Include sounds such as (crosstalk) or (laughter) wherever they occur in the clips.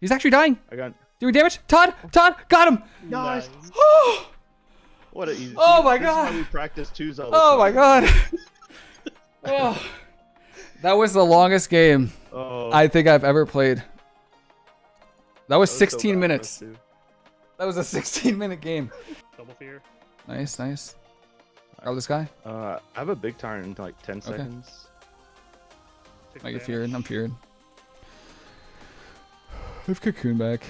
He's actually dying. I got Doing damage. Todd, Todd, got him. nice. (gasps) Oh, What a easy. Oh my this is God. how we practice twos all the oh my god. (laughs) (laughs) oh. That was the longest game Oh, I think I've ever played. That was that was 16 bad for minutes. That was a (laughs) 16 minute game. Double fear. Nice, nice. Grab this guy. Uh, I have a big turn in like 10 Okay. seconds. Six I get feared. I'm feared. I've cocoon back.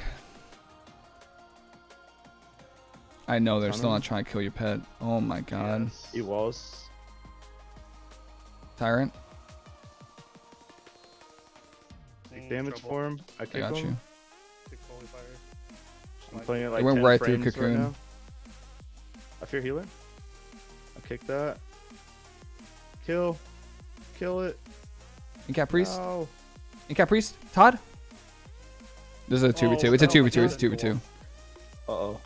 I know they're still not trying to kill your pet. Oh my god. Yes. He was. Tyrant, Big Mm, damage trouble. for him. I I got him. you. Holy fire. I'm playing it like went 10 right through frames cocoon. Right now. I fear healer. I kick that. Kill. Kill it. Incap Priest. No. Incap Priest. Todd. This is a 2v2. Oh, it's a 2v2. It's a God. 2v2. Uh oh.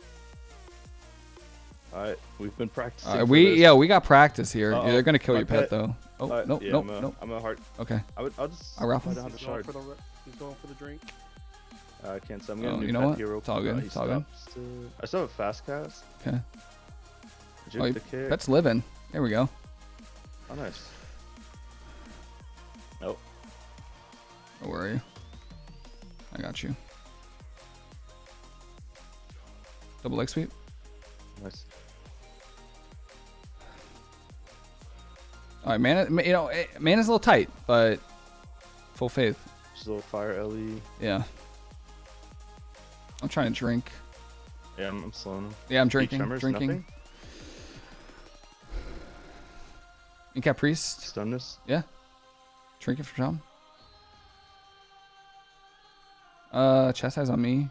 Alright, we've been practicing. Uh, for we yeah we got practice here. Uh-oh. They're gonna kill My your pet, pet- though. Oh Uh, no yeah, no I'm a, no. I'm a heart. Okay. I would. I'll just. I'll raffle. I don't have a He's going for the. He's going for the drink. Uh, I can't. So I'm gonna Oh, new you know pet what? hero. It's all good, Uh, it's all good. to- I still have a fast cast. Okay. Juke Oh, the kick. Pet's living. There we go. Oh, nice. Nope. Oh, where are you? I got you. Double leg sweep. Nice. All right, man. You know, man is a little tight, but full faith. Just a little fire E. LE. Yeah. I'm trying to drink. Yeah, I'm, I'm slowing him. Yeah, I'm drinking. drinking. nothing? Incap priest. Stun this. Trinket for Tom. Uh, chastise on me.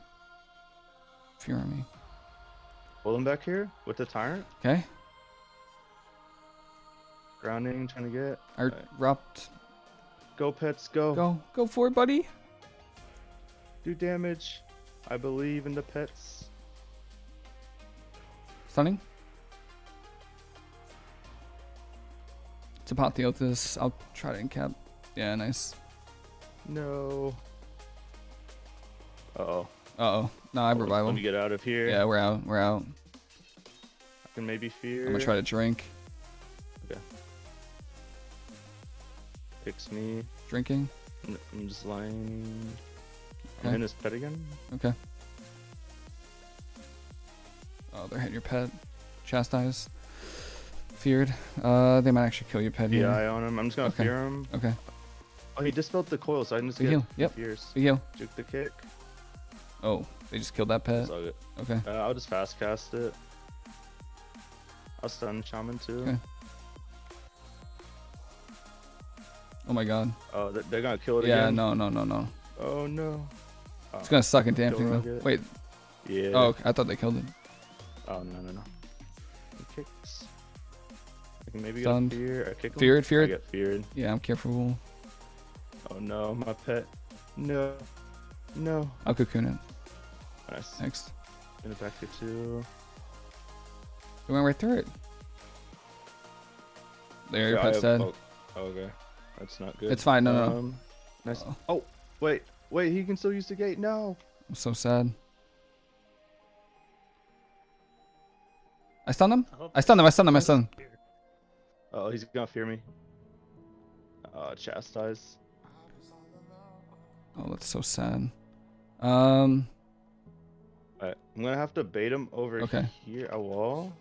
Fear on me. Hold him back here with the tyrant. Okay. Grounding, trying to get. I. Go pets, go. Go, go for it, buddy. Do damage. I believe in the pets. Stunning. To Apotheosis, I'll try to incap. Yeah, nice. No. Uh oh. Uh oh. No, I have Let revival. me get out of here. Yeah, we're out. We're out. I can maybe fear. I'm gonna try to drink. Okay. Picks me. Drinking. I'm just lying. I'm in his pet again. Okay. Oh, they're hitting your pet. Chastise. Feared. Uh, they might actually kill your pet Yeah, I on him. I'm just gonna Okay. fear him. Okay. Oh, he dispelled the coil, so I can just Big get heal. Yep. Big heal. Juke the kick. Oh, they just killed that pet. Okay. Uh, I'll just fast cast it. I'll stun shaman too. Okay. Oh my god. Oh, they're, they're gonna kill it Yeah, again. no, no, no, no. Oh no. Oh, It's gonna suck and damn thing though. Wait. Yeah. Oh, okay. I thought they killed it. Oh no no no. He kicks. I can maybe Stunned. get fear. I kick him. Feared, I get feared. Yeah, I'm careful. Oh no, my pet. No. No. I'll cocoon it. Nice. Next. Gonna back to two. We went right through it. There, your Yeah, I pet's have- Oh, okay. That's not good. It's fine. No, no, no. Um, Nice. Uh-oh. Oh, wait. Wait, he can still use the gate. No. I'm so sad. I stunned him. I stunned him. I stunned him. I stunned him. Fear. Oh, he's gonna fear me. Uh, chastise. Oh, that's so sad. Um. Alright, I'm gonna have to bait him over Okay. here. A wall.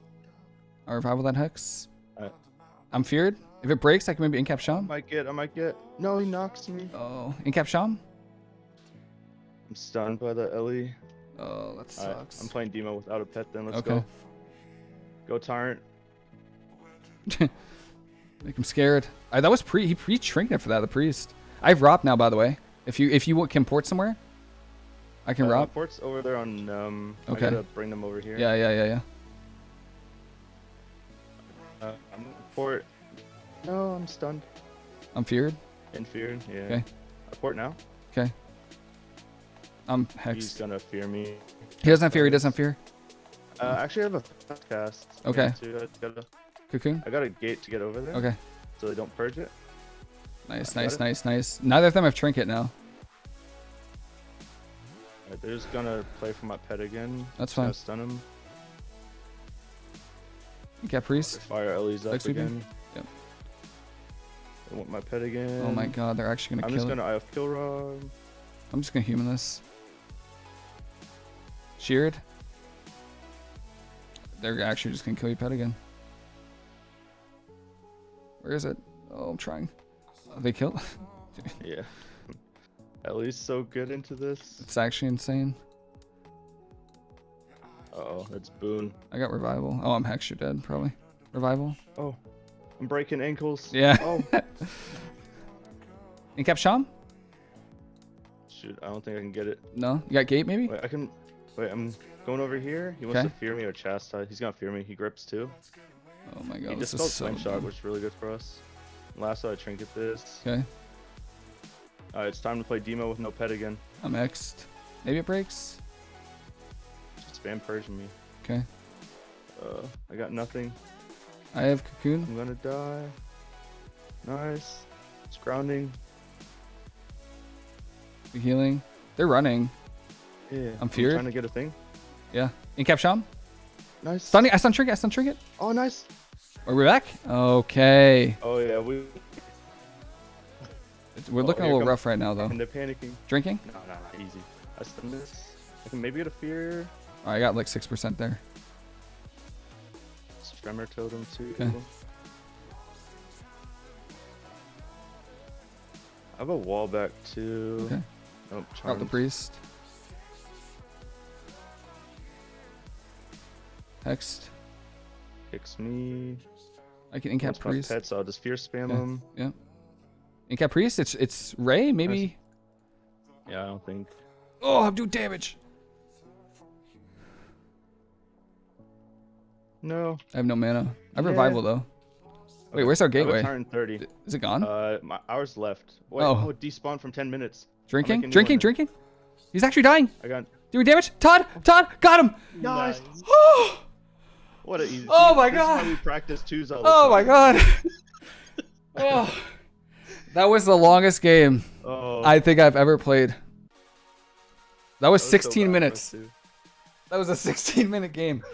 I revival that hex. Alright. I'm feared. If it breaks, I can maybe incap I Sham. might get. I might get. No, he knocks me. Oh, incap Sham. I'm stunned by the Ellie. Oh, that sucks. I'm playing demo without a pet. Then let's Okay. go. Go tyrant. (laughs) Make him scared. I, that was pre. He pre trinket for that. The priest. I have Rop now, by the way. If you if you can port somewhere, I can Uh, Rop. Port's over there on. Um. Okay. I gotta bring them over here. Yeah, yeah, yeah, yeah. Uh, I'm port. No, I'm stunned. I'm feared. In fear. Yeah. Okay. I port now. Okay. I'm hexed. He's gonna fear me. He doesn't have fear. He doesn't have fear. Uh, actually, I have a cast. Okay. Too. I, gotta, Cocoon. I got a gate to get over there. Okay. So they don't purge it. Nice, Got nice, nice, nice. Neither of them have trinket now. They're just gonna play for my pet again. That's fine. Stun him. Caprice. Fire Ellie's up again. Yep. I want my pet again. Oh my god, they're actually gonna I'm kill just gonna IF kill Rob. I'm just gonna human this. Sheared. They're actually just gonna kill your pet again. Where is it? Oh, I'm trying. Oh, they killed? (laughs) Yeah. Ellie's so good into this. it's actually insane. Uh oh, that's Boone. I got revival. Oh, I'm hex. You're dead, probably. Revival. Oh, I'm breaking ankles. Yeah. Oh, (laughs) Incap Sham? shoot, I don't think I can get it. No. You got gate maybe? Wait, I can. Wait, I'm going over here. He wants Okay. to fear me or chastise. He's gonna fear me. He grips too. Oh my he god, this dispelled is so. shot, which is really good for us. Last I trinket this. Okay. Alright, it's time to play Demo with no pet again. I'm X'd. Maybe it breaks. Just spam purging me. Okay. Uh, I got nothing. I have cocoon. I'm gonna die. Nice. It's grounding. Healing. They're running. Yeah. I'm feared. trying to get a thing. Yeah. Incap Sham. Nice. Stunning. I stun trinket. I stun trinket. Oh, nice. Are we back? Okay. Oh yeah, we. It's- We're Oh, looking a little rough right now, though. And they're panicking. Drinking? No, no, no, easy. I stun this. I can maybe get a fear. Oh, I got like 6% there. Tremor totem too. Okay. I have a wall back too. Okay. Nope, Out the priest. Hexed. Kicks me. I can incap priest. pet, so I'll just fear spam Okay. him. Yeah. Incap priest. It's it's Ray maybe. Yeah, I don't think. Oh, I'm doing damage. No. I have no mana. I have Yeah. revival though. Wait, where's our gateway? a turn 30. Is it gone? Uh, my hours left. Wait, Oh. oh, it despawned from 10 minutes. drinking? Drinking? one. Drinking? He's actually dying. I got. Doing damage. Todd. Todd. Got him. Nice. (gasps) Oh, What a easy. Oh my this Is God. how we practice twos all the oh my god. (laughs) oh. That was the longest game Oh, I think I've ever played. That was that was 16 bad for us, minutes. That was a (laughs) 16 minute game.